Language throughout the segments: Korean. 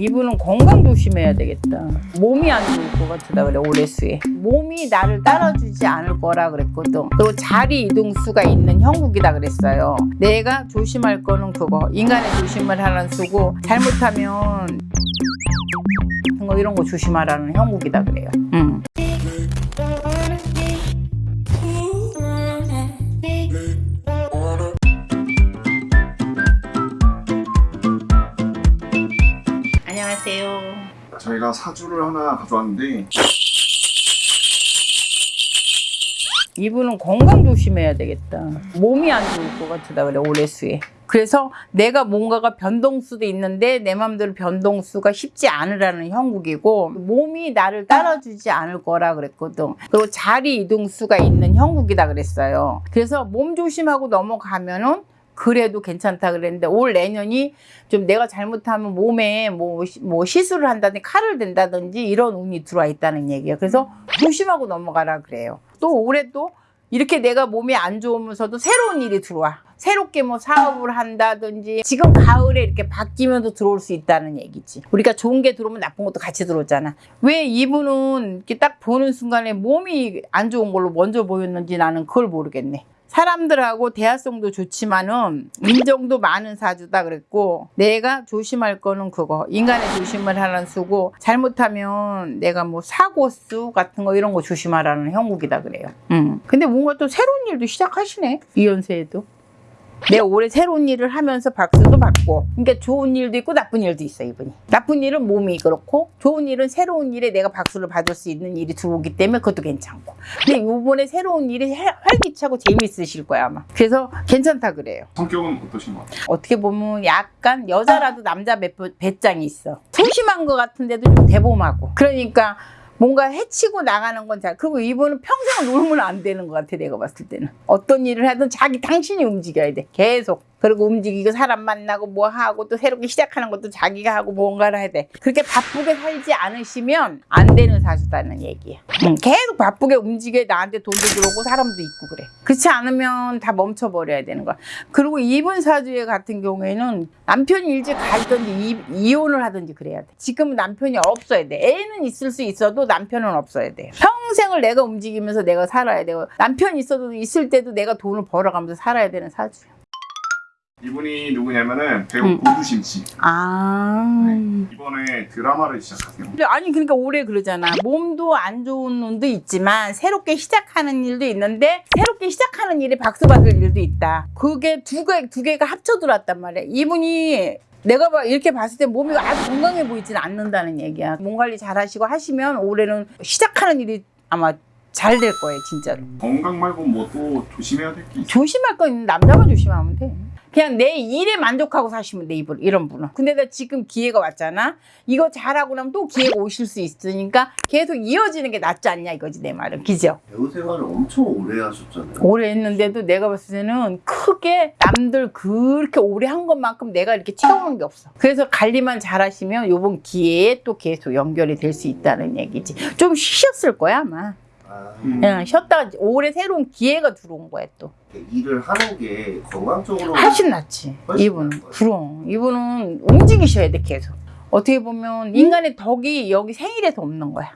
이분은 건강 조심해야 되겠다. 몸이 안 좋을 것 같다 그래 올해 수에. 몸이 나를 따라주지 않을 거라 그랬거든. 그리고 자리 이동수가 있는 형국이다 그랬어요. 내가 조심할 거는 그거. 인간의 조심을 하는 수고 잘못하면 뭐 이런 거 조심하라는 형국이다 그래요. 음. 안녕하세요. 저희가 사주를 하나 가져왔는데 이분은 건강 조심해야 되겠다. 몸이 안 좋을 것 같다 그래 올해 수에. 그래서 내가 뭔가가 변동수도 있는데 내 맘대로 변동수가 쉽지 않으라는 형국이고 몸이 나를 따라주지 않을 거라 그랬거든. 그리고 자리 이동수가 있는 형국이다 그랬어요. 그래서 몸 조심하고 넘어가면은 그래도 괜찮다 그랬는데 올 내년이 좀 내가 잘못하면 몸에 뭐, 시- 뭐 시술을 한다든지 칼을 댄다든지 이런 운이 들어와 있다는 얘기예요. 그래서 조심하고 넘어가라 그래요. 또 올해 또 이렇게 내가 몸이 안 좋으면서도 새로운 일이 들어와. 새롭게 뭐 사업을 한다든지 지금 가을에 이렇게 바뀌면서 들어올 수 있다는 얘기지. 우리가 좋은 게 들어오면 나쁜 것도 같이 들어오잖아. 왜 이분은 이렇게 딱 보는 순간에 몸이 안 좋은 걸로 먼저 보였는지 나는 그걸 모르겠네. 사람들하고 대화성도 좋지만은 인정도 많은 사주다 그랬고 내가 조심할 거는 그거 인간의 조심을 하는 수고 잘못하면 내가 뭐 사고수 같은 거 이런 거 조심하라는 형국이다 그래요. 음. 근데 뭔가 또 새로운 일도 시작하시네 이 연세에도. 내가 올해 새로운 일을 하면서 박수도 받고 그러니까 좋은 일도 있고 나쁜 일도 있어 이분이. 나쁜 일은 몸이 그렇고 좋은 일은 새로운 일에 내가 박수를 받을 수 있는 일이 들어오기 때문에 그것도 괜찮고. 근데 요번에 새로운 일이 해- 활기차고 재미있으실 거야 아마. 그래서 괜찮다 그래요. 성격은 어떠신 것 같아요? 어떻게 보면 약간 여자라도 남자 배, 배짱이 있어. 소심한 것 같은데도 좀 대범하고. 그러니까 뭔가 해치고 나가는 건 잘. 그리고 이분은 평생 놀면 안 되는 것 같아, 내가 봤을 때는. 어떤 일을 하든 자기 당신이 움직여야 돼. 계속. 그리고 움직이고 사람 만나고 뭐 하고 또 새롭게 시작하는 것도 자기가 하고 뭔가를 해야 돼. 그렇게 바쁘게 살지 않으시면 안 되는 사주다는 얘기야. 응, 계속 바쁘게 움직여 나한테 돈도 들어오고 사람도 있고 그래. 그렇지 않으면 다 멈춰버려야 되는 거야. 그리고 이분 사주의 같은 경우에는 남편이 일찍 가든지 이, 이혼을 하든지 그래야 돼. 지금 남편이 없어야 돼. 애는 있을 수 있어도 남편은 없어야 돼. 평생을 내가 움직이면서 내가 살아야 되고 남편이 있어도 있을 때도 내가 돈을 벌어가면서 살아야 되는 사주야. 이분이 누구냐면은 배우 음. 고두심 씨 아. 이번에 드라마를 시작하세요 아니 그러니까 올해 그러잖아. 몸도 안 좋은 눈도 있지만 새롭게 시작하는 일도 있는데 새롭게 시작하는 일에 박수 받을 일도 있다. 그게 두 개 두 개가 합쳐 들어왔단 말이야. 이분이 내가 봐 이렇게 봤을 때 몸이 아주 건강해 보이지는 않는다는 얘기야. 몸 관리 잘 하시고 하시면 올해는 시작하는 일이 아마 잘 될 거예요, 진짜로. 건강 말고 뭐 또 조심해야 될 게 있어요? 조심할 거 있는 남자만 조심하면 돼. 그냥 내 일에 만족하고 사시면 돼, 이분, 이런 분은. 근데 나 지금 기회가 왔잖아? 이거 잘하고 나면 또 기회가 오실 수 있으니까 계속 이어지는 게 낫지 않냐, 이거지, 내 말은. 그죠? 배우 생활을 엄청 오래 하셨잖아요. 오래 했는데도 내가 봤을 때는 크게 남들 그렇게 오래 한 것만큼 내가 이렇게 채워놓은 게 없어. 그래서 관리만 잘 하시면 요번 기회에 또 계속 연결이 될 수 있다는 얘기지. 좀 쉬셨을 거야, 아마. 아, 음. 그냥 쉬었다가 올해 새로운 기회가 들어온 거야, 또. 일을 하는 게 건강적으로 훨씬 낫지. 이분은. 그럼. 이분은 움직이셔야 돼, 계속. 어떻게 보면 인간의 덕이 여기 생일에서 없는 거야.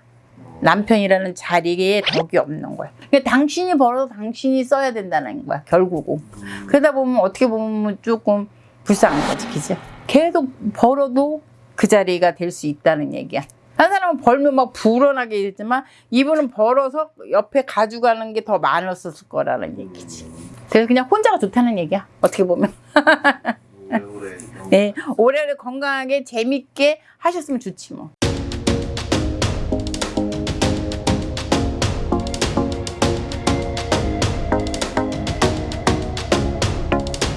남편이라는 자리에 덕이 없는 거야. 그러니까 당신이 벌어서 당신이 써야 된다는 거야, 결국은. 음, 그러다 보면 어떻게 보면 조금 불쌍한 거지, 그죠? 계속 벌어도 그 자리가 될 수 있다는 얘기야. 한 사람은 벌면 막 불어나게 되지만 이분은 벌어서 옆에 가져가는 게 더 많았을 거라는 얘기지. 그래서 그냥 혼자가 좋다는 얘기야. 어떻게 보면. 오래오래 네, 올해를 건강하게 재밌게 하셨으면 좋지 뭐.